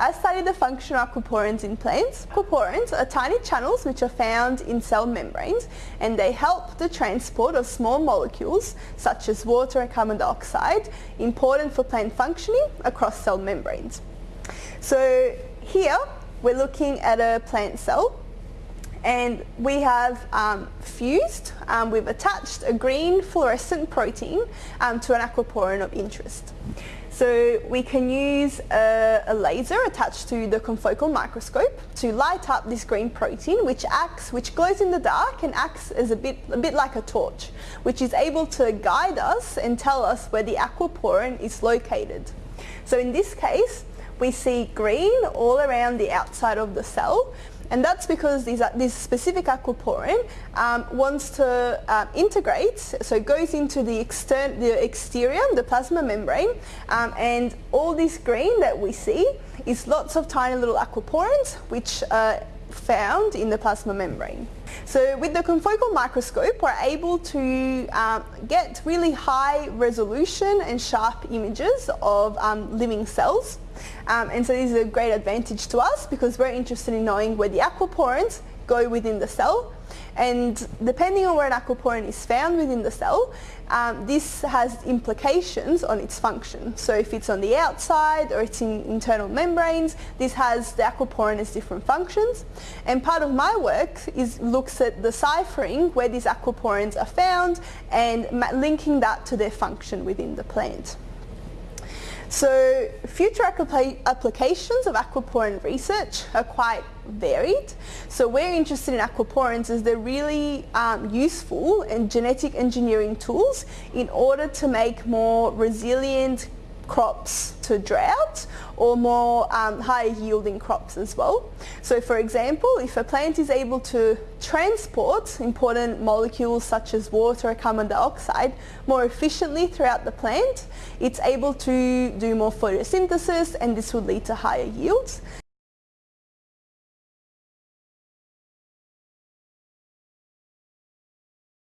I study the function of aquaporins in plants. Aquaporins are tiny channels which are found in cell membranes and they help the transport of small molecules such as water and carbon dioxide important for plant functioning across cell membranes. So here we're looking at a plant cell and we have um, fused, um, we've attached a green fluorescent protein um, to an aquaporin of interest. So we can use a, a, laser attached to the confocal microscope to light up this green protein which acts, which glows in the dark and acts as a bit, a bit like a torch, which is able to guide us and tell us where the aquaporin is located. So in this case, we see green all around the outside of the cell and that's because these, this specific aquaporin um, wants to uh, integrate, so it goes into the, extern the exterior, the plasma membrane, um, and all this green that we see is lots of tiny little aquaporins which are found in the plasma membrane. So with the confocal microscope we're able to um, get really high resolution and sharp images of um, living cells um, and so this is a great advantage to us because we're interested in knowing where the aquaporins go within the cell and depending on where an aquaporin is found within the cell, um, this has implications on its function. So if it's on the outside or it's in internal membranes, this has the aquaporin has different functions. And part of my work is looks at deciphering where these aquaporins are found and linking that to their function within the plant. So future applications of aquaporin research are quite varied. So we're interested in aquaporins as they're really um, useful in genetic engineering tools in order to make more resilient crops to drought or more um, higher yielding crops as well. So for example, if a plant is able to transport important molecules such as water or carbon dioxide more efficiently throughout the plant, it's able to do more photosynthesis and this would lead to higher yields.